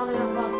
到那边吗？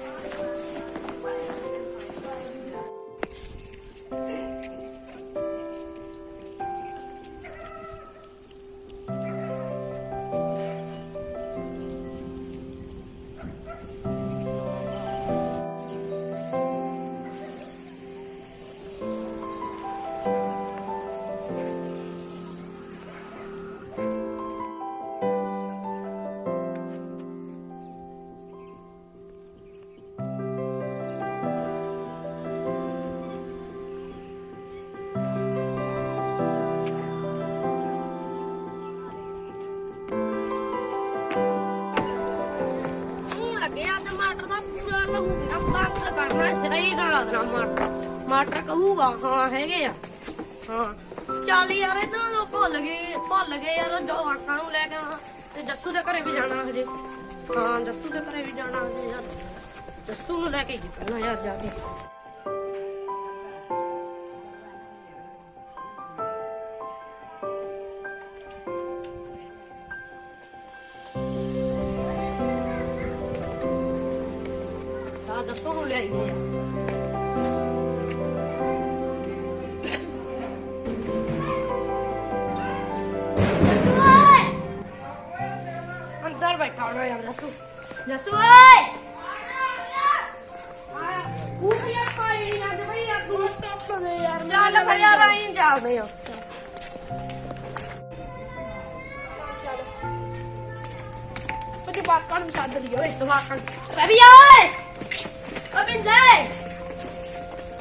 ਨਾ ਬੰਦ ਕਰਨਾ ਸਹੀ ਕਰਾ ਦੇਣਾ ਮਟਰ ਮਟਰ ਕਹੂਗਾ ਹਾਂ ਹੈਗੇ ਆ ਹਾਂ ਚੱਲ ਯਾਰ ਇਧਰੋਂ ਲੋਕ ਭੁੱਲ ਗਏ ਭੁੱਲ ਗਏ ਯਾਰ ਜੋ ਆਕਾਂ ਨੂੰ ਲੈ ਕੇ ਆਉਣਾ ਤੇ ਜੱਸੂ ਦੇ ਘਰੇ ਵੀ ਜਾਣਾ ਹਜੇ ਹਾਂ। ਜੱਸੂ ਦੇ ਘਰੇ ਵੀ ਜਾਣਾ ਹਜੇ ਯਾਰ ਜੱਸੂ ਨੂੰ ਲੈ ਕੇ ਜੀ ਪਹਿਲਾਂ ਯਾਰ ਜਾ ਕੇ अंदर बैठा हो यार रसू रसू bakkan bisa ada dia weh bakkan tapi ya weh open deh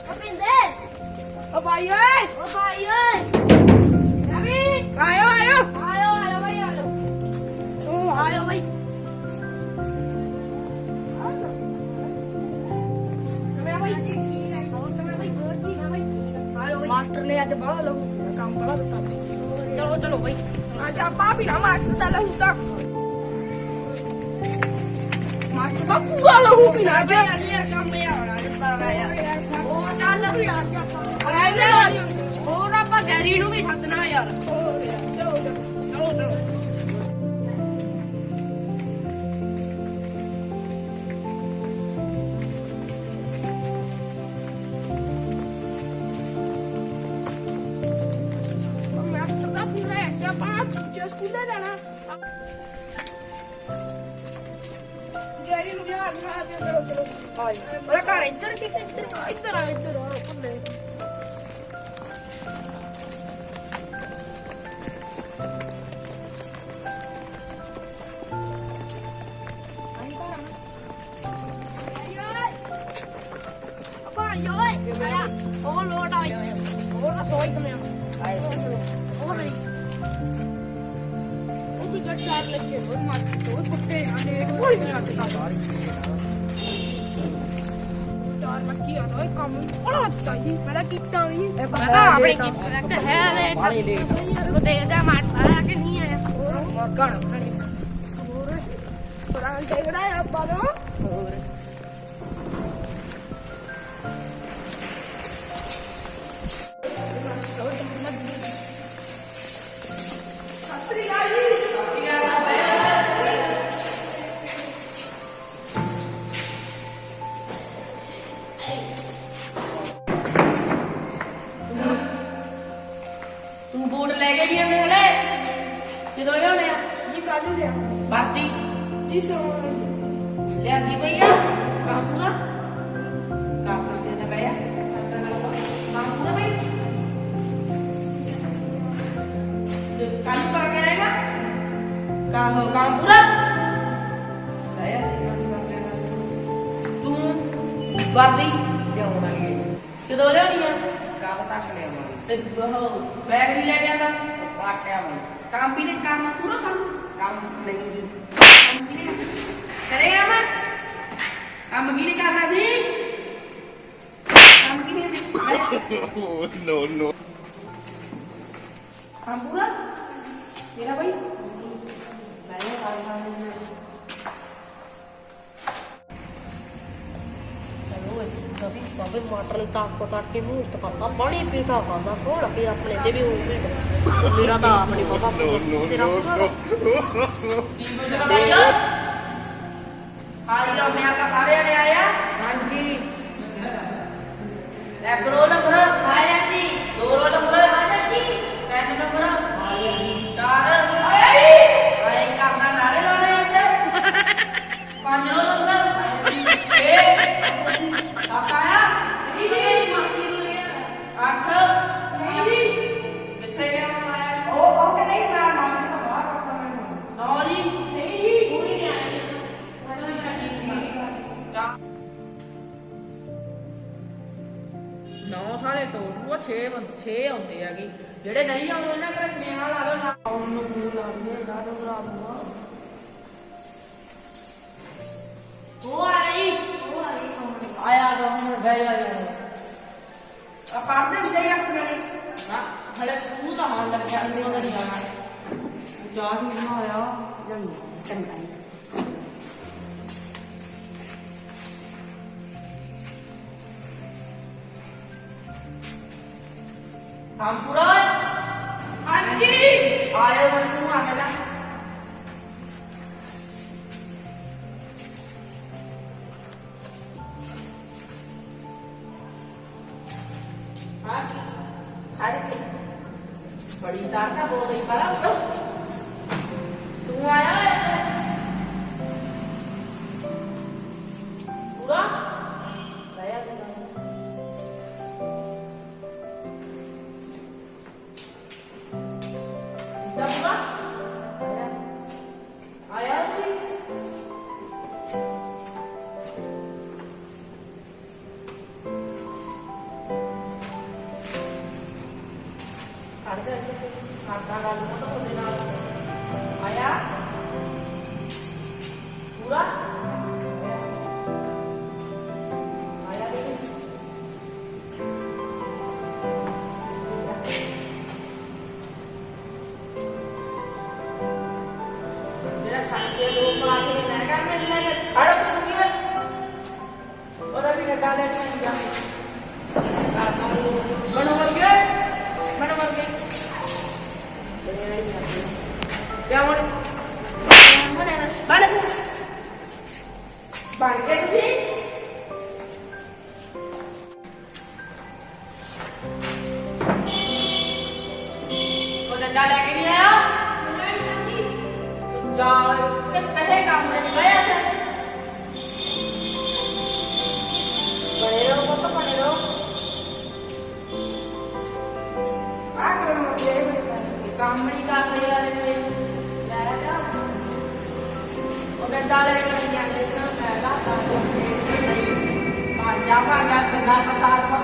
open deh apa ya apa ya ਅੱਜ ਬਾਹਰ ਲਹੂ ਕੰਮ ਬੜਾ ਦਿੱਤਾ ਬਈ ਚਲੋ ਚਲੋ ਭਾਈ ਅੱਜ ਆਪਾਂ ਵੀ ਨਾ ਮਾਸਟਰ ਦਾ ਲਹੂ ਤਾਂ। ਮਾਸਟਰ ਦਾ ਪੂਰਾ ਲਹੂ ਪੀਣਾ ਅੱਜ। ਯਾਰ ਕੰਮ ਇਹ ਆਉਣਾ ਦਿੱਤਾ ਯਾਰ ਉਹ ਚੱਲ। ਵੀ ਆ ਜਾ ਹੋਰ ਆਪਾਂ ਗੈਰੀ ਨੂੰ ਵੀ ਸੱਦਣਾ ਯਾਰ। Overload ay. Overload ay kami. Ay. Overload. Ubi ka char lagye. Ubi mat. Ubi putte ane. Ubi mera kita. Char lagye ano ay kam. Ola kita hi. Mera kita hi. Mera apne kita. लगता है अरे तो दे दे मार मार के नहीं है मर कर और अंकल बड़ा है अब बादो और Bartik. Le arriva ya, kamu Kapura tiene bella. Kapura bella. Kamu Kapura. Saya tuh Bartik. Dia ya. Kamu tak selesai. Tidak bahwa. Dia tak. Pakai kamu. Kamu pilih kamu kurang kamu. ਕੰਮ ਨੇ ਕਰਨਾ ਕੰਮ ਕੰਮ ਨਹੀਂ ਜੀ। ਕੰਮ ਨੇ ਕਰੇਗਾ ਮੈਂ ਕੰਮ? ਵੀ ਨੇ ਕਰਨਾ ਸੀ? ਕੰਮ ਕੀ ਨੇ Oh, no, no. ਕੰਮ ਪੂਰਾ? ਮੇਰਾ ਭਾਈ ਮੈਂ ਇਹ ਹਾਲ ਹਾਲ ਨਹੀਂ ਚਲੋ ਕभी ਬਾਬੇ ਮਟਰ ਤਾਂ ਕੋ ਤਾਂ ਕੇ ਮੂੰਹ ਤੇ ਕਰਦਾ ਬੜੀ ਪੀਠਾ ਖਾਂਦਾ 村田アフリカバッグ。ਨੌ ਸਾਰੇ ਟੋਟਲ 6 6 ਆਉਂਦੇ ਹੈਗੇ। ਜਿਹੜੇ ਨਹੀਂ ਆਉਂਦੇ ਉਹਨਾਂ ਕੋਲ ਸੁਨੇਹਾ ਲਾ ਦਿਓ ਨਾ ਉਹਨੂੰ ਮੂੰਹ ਲਾ ਦੇ ਨਾ ਤਾਂ ਭਰਾ ਮੂੰਹ ਉਹ ਆ ਰਹੀ ਉਹ ਆ ਰਹੀ ਆਇਆ ਬਹਿ ਜਾ। ਯਾਰ ਆ ਪੜਦੇ ਹੁੰਦੇ ਆ ਆਪਣੇ। ਨਾ ਹਲੇ ਸਕੂਲ ਦਾ ਮਨ ਲੱਗਿਆ ਅੰਦਰ ਉਹਦਾ ਨਹੀਂ ਆਉਣਾ ਚਾਹ ਹੀ ਬਣਾਇਆ ਨਹੀਂ ਚੰਗਾ ਜੀ ਕੰਮ ਪੂਰਾ ਹਾਂਜੀ। ਆਏ ਮੈਂ ਤੂੰ डंडा लेके नहीं आया? जाओ पहले काम लेके गया था बड़े लोगों को पढ़े लो काम बड़ी का तैयार है डंडा लेके नहीं आया मैं लाता हूँ भाग जा भाग जा, गंदा पसार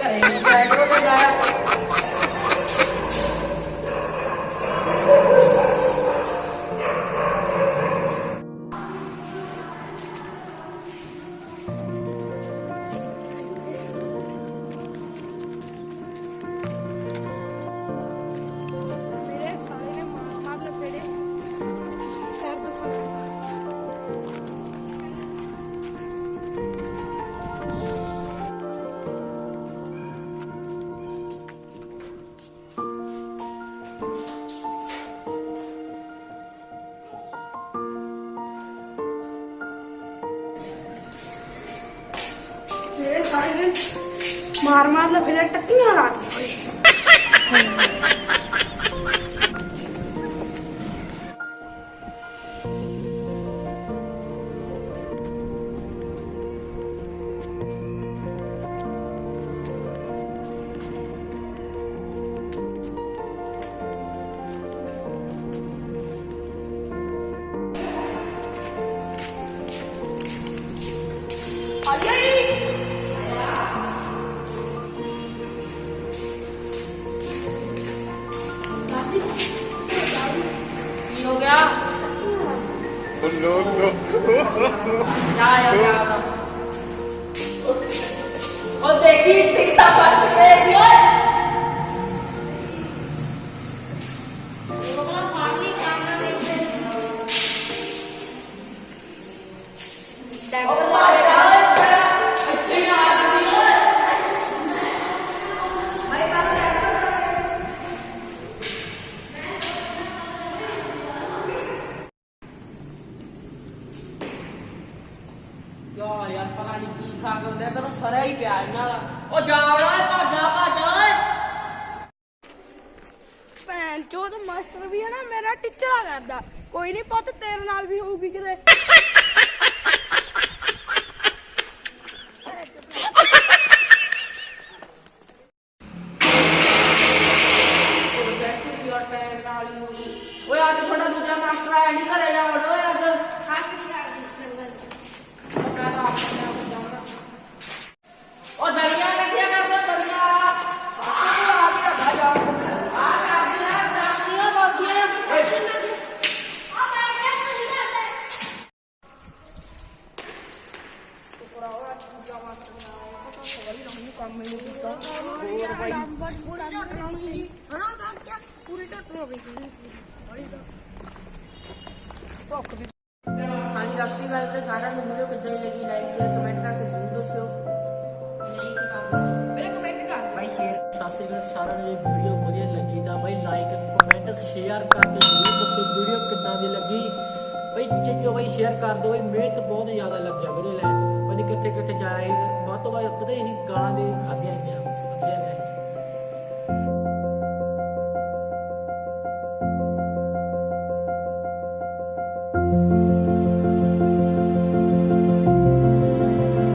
करेंगे। मार मार लो फिर टक्की में और आगे Já, eu já. Ô, Deguinho, tem que estar fazendo ele, olha. That ਯਾਰ, ਪਤਾ ਨਹੀਂ ਕੀ ਖਾ ਕੇ ਹੁੰਦੇ ਹੀ ਪਿਆ ਇਹਨਾਂ ਦਾ। ਮਾਸਟਰ ਵੀ ਹੈ ਨਾ, ਮੇਰਾ ਟੀਚਰ ਆ ਕਰਦਾ। ਕੋਈ ਨਹੀਂ ਪੁੱਤ, ਤੇਰੇ ਨਾਲ ਵੀ ਹੋਊਗੀ ਕਿਤੇ। ਸ਼ੇਅਰ ਕਮੈਂਟ ਕਰਕੇ ਜ਼ਰੂਰ ਦੱਸਿਓ। ਮੇਰੇ ਕਮੈਂਟ ਕਰ ਬਾਈ ਸ਼ੇਅਰ ਸਤਿ ਸ੍ਰੀ ਅਕਾਲ ਸਾਰਿਆਂ ਨੂੰ ਵੀਡੀਓ ਵਧੀਆ ਲੱਗੀ ਤਾਂ ਬਈ ਲਾਈਕ ਕਮੈਂਟ ਸ਼ੇਅਰ ਕਰਕੇ ਜ਼ਰੂਰ ਦੱਸੋ ਵੀਡੀਓ ਕਿੱਦਾਂ ਦੀ ਲੱਗੀ। ਬਈ ਚੰਗੋ ਬਈ ਸ਼ੇਅਰ ਕਰ ਦਿਓ ਬਈ ਮਿਹਨਤ ਬਹੁਤ ਜ਼ਿਆਦਾ ਲੱਗਿਆ ਵੀਰੇ ਲੈ ਬਈ ਕਿੱਥੇ ਕਿੱਥੇ ਜਾਏ ਵੱਧ ਤੋਂ ਵੱਧ ਪਤਾ ਹੀ ਗਾਲਾਂ ਦੇ